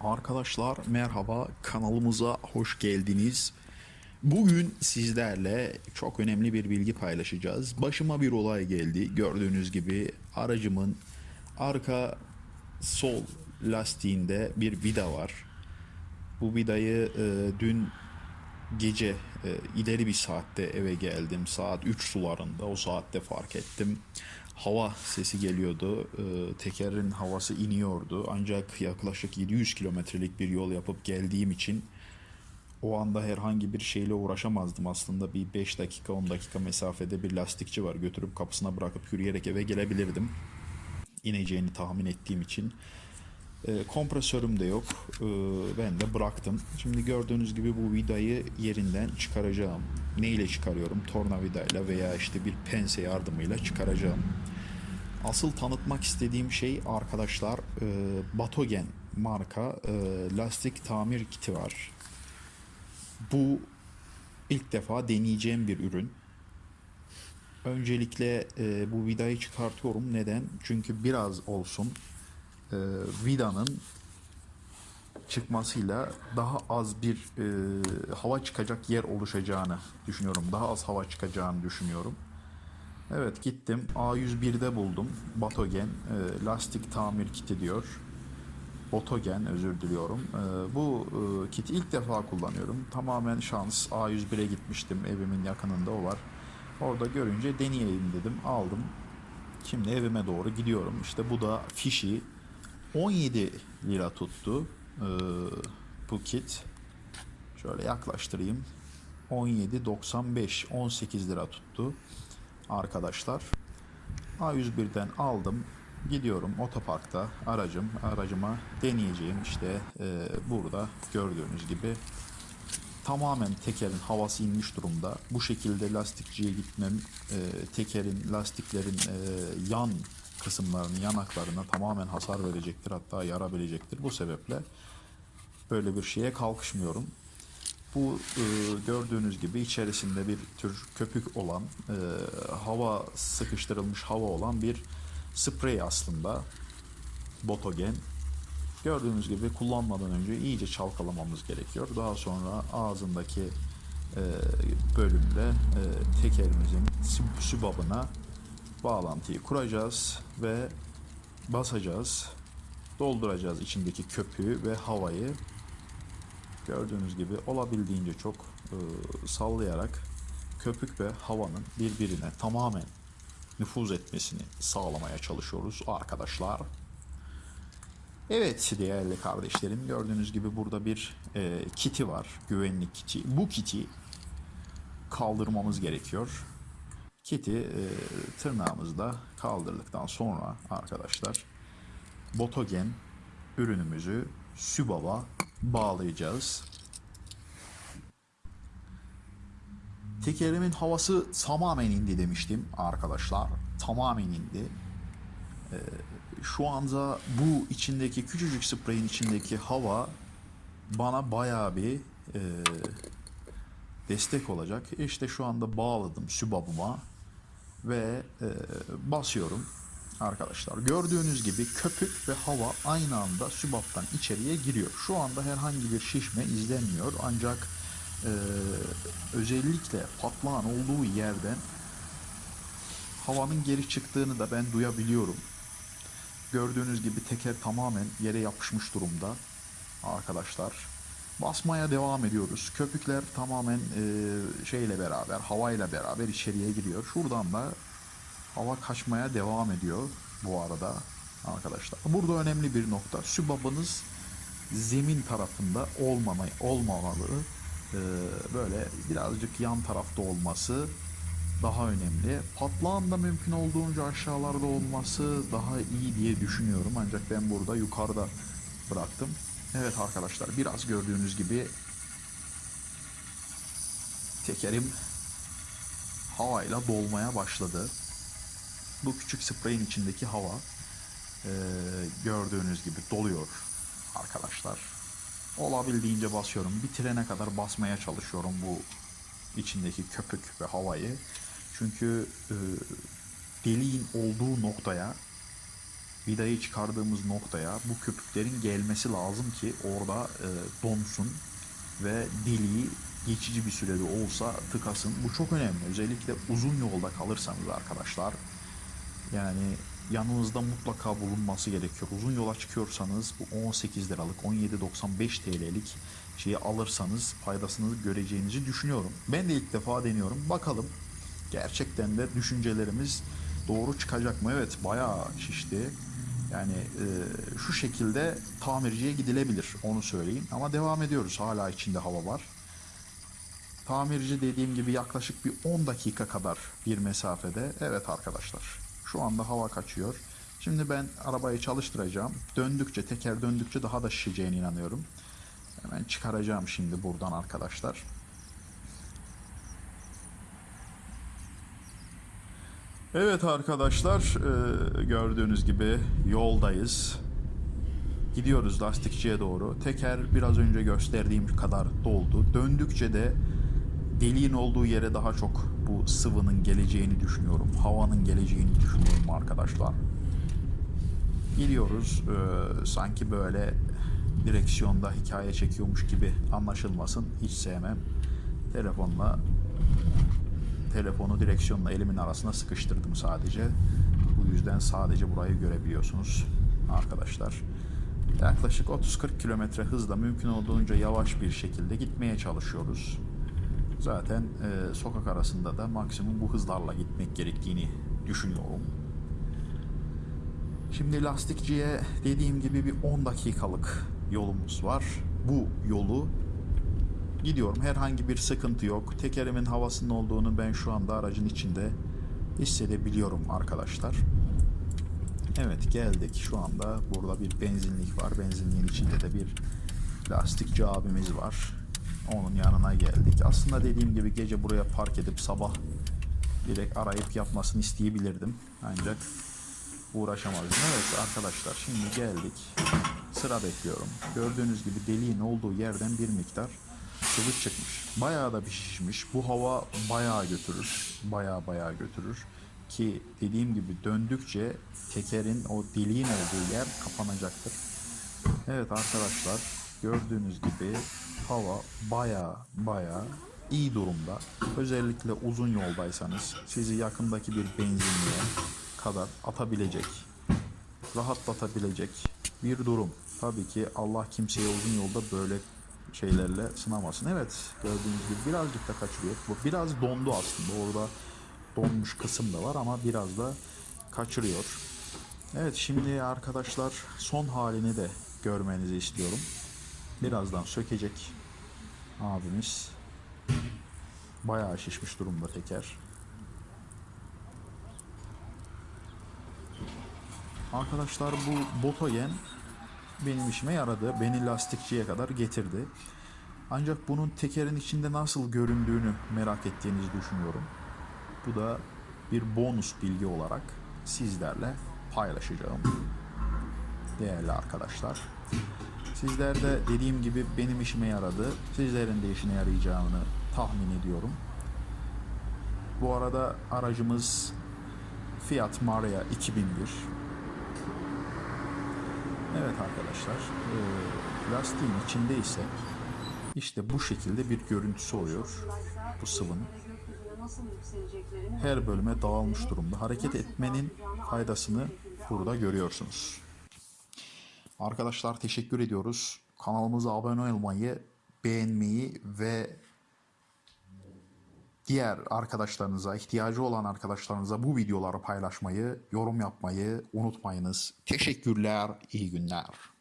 Arkadaşlar merhaba kanalımıza hoş geldiniz. Bugün sizlerle çok önemli bir bilgi paylaşacağız. Başıma bir olay geldi. Gördüğünüz gibi aracımın arka sol lastiğinde bir vida var. Bu vidayı e, dün gece e, ileri bir saatte eve geldim. Saat 3 sularında o saatte fark ettim. Hava sesi geliyordu. E, tekerin havası iniyordu. Ancak yaklaşık 700 kilometrelik bir yol yapıp geldiğim için o anda herhangi bir şeyle uğraşamazdım aslında. Bir 5 dakika 10 dakika mesafede bir lastikçi var. Götürüp kapısına bırakıp yürüyerek eve gelebilirdim. İneceğini tahmin ettiğim için. E, kompresörüm de yok. E, ben de bıraktım. Şimdi gördüğünüz gibi bu vidayı yerinden çıkaracağım. Ne ile çıkarıyorum? Tornavidayla veya işte bir pense yardımıyla çıkaracağım. Asıl tanıtmak istediğim şey arkadaşlar e, Batogen marka e, lastik tamir kiti var. Bu ilk defa deneyeceğim bir ürün. Öncelikle e, bu vidayı çıkartıyorum. Neden? Çünkü biraz olsun e, vidanın çıkmasıyla daha az bir e, hava çıkacak yer oluşacağını düşünüyorum. Daha az hava çıkacağını düşünüyorum. Evet gittim A101'de buldum. Batogen e, lastik tamir kiti diyor. Botogen özür diliyorum. E, bu e, kiti ilk defa kullanıyorum. Tamamen şans. A101'e gitmiştim. Evimin yakınında o var. Orada görünce deneyeyim dedim. Aldım. Şimdi evime doğru gidiyorum. İşte bu da fişi 17 lira tuttu ee, bu kit. Şöyle yaklaştırayım. 17.95 18 lira tuttu arkadaşlar. A101'den aldım. Gidiyorum otoparkta aracım aracıma deneyeceğim işte e, burada gördüğünüz gibi tamamen tekerin havası inmiş durumda. Bu şekilde lastikçiye gitmem e, tekerin lastiklerin e, yan kısımlarını yanaklarına tamamen hasar verecektir hatta yara verecektir. Bu sebeple böyle bir şeye kalkışmıyorum. Bu e, gördüğünüz gibi içerisinde bir tür köpük olan e, hava sıkıştırılmış hava olan bir sprey aslında botogen Gördüğünüz gibi kullanmadan önce iyice çalkalamamız gerekiyor. Daha sonra ağzındaki e, bölümde e, tekerimizin sü- sübabına bağlantıyı kuracağız ve basacağız. Dolduracağız içindeki köpüğü ve havayı. Gördüğünüz gibi olabildiğince çok e, sallayarak köpük ve havanın birbirine tamamen nüfuz etmesini sağlamaya çalışıyoruz arkadaşlar. Evet değerli kardeşlerim gördüğünüz gibi burada bir e, kiti var güvenlik kiti. Bu kiti kaldırmamız gerekiyor. Kiti e, tırnağımızda kaldırdıktan sonra arkadaşlar botogen ürünümüzü sübaba bağlayacağız. Tekerimin havası tamamen indi demiştim arkadaşlar. Tamamen indi şu anda bu içindeki küçücük spreyin içindeki hava bana bayağı bir e, destek olacak. İşte şu anda bağladım sübabıma ve e, basıyorum arkadaşlar. Gördüğünüz gibi köpük ve hava aynı anda sübaptan içeriye giriyor. Şu anda herhangi bir şişme izlenmiyor ancak e, özellikle patlağın olduğu yerden havanın geri çıktığını da ben duyabiliyorum. Gördüğünüz gibi teker tamamen yere yapışmış durumda arkadaşlar. Basmaya devam ediyoruz. Köpükler tamamen e, şeyle beraber, havayla beraber içeriye giriyor. Şuradan da hava kaçmaya devam ediyor bu arada arkadaşlar. Burada önemli bir nokta. Sübabınız zemin tarafında olmama, olmamalı. E, böyle birazcık yan tarafta olması daha önemli. Patlağın da mümkün olduğunca aşağılarda olması daha iyi diye düşünüyorum. Ancak ben burada yukarıda bıraktım. Evet arkadaşlar biraz gördüğünüz gibi tekerim havayla dolmaya başladı. Bu küçük spreyin içindeki hava e, gördüğünüz gibi doluyor arkadaşlar. Olabildiğince basıyorum. Bitirene kadar basmaya çalışıyorum bu içindeki köpük ve havayı. Çünkü e, deliğin olduğu noktaya vidayı çıkardığımız noktaya bu köpüklerin gelmesi lazım ki orada e, donsun ve deliği geçici bir sürede olsa tıkasın. Bu çok önemli. Özellikle uzun yolda kalırsanız arkadaşlar. Yani yanınızda mutlaka bulunması gerekiyor. Uzun yola çıkıyorsanız bu 18 liralık 17.95 TL'lik şeyi alırsanız faydasını göreceğinizi düşünüyorum. Ben de ilk defa deniyorum. Bakalım gerçekten de düşüncelerimiz doğru çıkacak mı? Evet bayağı şişti. Yani e, şu şekilde tamirciye gidilebilir onu söyleyeyim. Ama devam ediyoruz. Hala içinde hava var. Tamirci dediğim gibi yaklaşık bir 10 dakika kadar bir mesafede. Evet arkadaşlar. Şu anda hava kaçıyor. Şimdi ben arabayı çalıştıracağım. Döndükçe, teker döndükçe daha da şişeceğine inanıyorum. Hemen çıkaracağım şimdi buradan arkadaşlar. Evet arkadaşlar, e, gördüğünüz gibi yoldayız. Gidiyoruz lastikçiye doğru. Teker biraz önce gösterdiğim kadar doldu. Döndükçe de deliğin olduğu yere daha çok bu sıvının geleceğini düşünüyorum. Havanın geleceğini düşünüyorum arkadaşlar. Gidiyoruz. Ee, sanki böyle direksiyonda hikaye çekiyormuş gibi anlaşılmasın. Hiç sevmem. Telefonla telefonu direksiyonla elimin arasına sıkıştırdım sadece. Bu yüzden sadece burayı görebiliyorsunuz arkadaşlar. Yaklaşık 30-40 kilometre hızla mümkün olduğunca yavaş bir şekilde gitmeye çalışıyoruz. Zaten e, sokak arasında da maksimum bu hızlarla gitmek gerektiğini düşünüyorum. Şimdi lastikçiye dediğim gibi bir 10 dakikalık yolumuz var. Bu yolu gidiyorum. Herhangi bir sıkıntı yok. Tekerimin havasının olduğunu ben şu anda aracın içinde hissedebiliyorum arkadaşlar. Evet geldik. Şu anda burada bir benzinlik var. Benzinliğin içinde de bir lastikçi abimiz var. Onun yanına geldik. Aslında dediğim gibi gece buraya park edip sabah direkt arayıp yapmasını isteyebilirdim. Ancak uğraşamazdım. Evet arkadaşlar şimdi geldik. Sıra bekliyorum. Gördüğünüz gibi deliğin olduğu yerden bir miktar sıvı çıkmış. Bayağı da bir şişmiş. Bu hava bayağı götürür. Bayağı bayağı götürür. Ki dediğim gibi döndükçe tekerin o deliğin olduğu yer kapanacaktır. Evet arkadaşlar gördüğünüz gibi hava baya baya iyi durumda. Özellikle uzun yoldaysanız sizi yakındaki bir benzinliğe kadar atabilecek, rahatlatabilecek bir durum. Tabii ki Allah kimseye uzun yolda böyle şeylerle sınamasın. Evet gördüğünüz gibi birazcık da kaçırıyor. Bu biraz dondu aslında. Orada donmuş kısım da var ama biraz da kaçırıyor. Evet şimdi arkadaşlar son halini de görmenizi istiyorum. Birazdan sökecek abimiz. Bayağı şişmiş durumda teker. Arkadaşlar bu Botogen benim işime yaradı. Beni lastikçiye kadar getirdi. Ancak bunun tekerin içinde nasıl göründüğünü merak ettiğinizi düşünüyorum. Bu da bir bonus bilgi olarak sizlerle paylaşacağım. Değerli arkadaşlar. Sizler de dediğim gibi benim işime yaradı. Sizlerin de işine yarayacağını tahmin ediyorum. Bu arada aracımız Fiat Marea 2001. Evet arkadaşlar, e, lastiğin içinde ise işte bu şekilde bir görüntüsü oluyor bu sıvının. Her bölüme dağılmış durumda. Hareket etmenin faydasını burada görüyorsunuz. Arkadaşlar teşekkür ediyoruz. Kanalımıza abone olmayı, beğenmeyi ve diğer arkadaşlarınıza, ihtiyacı olan arkadaşlarınıza bu videoları paylaşmayı, yorum yapmayı unutmayınız. Teşekkürler, iyi günler.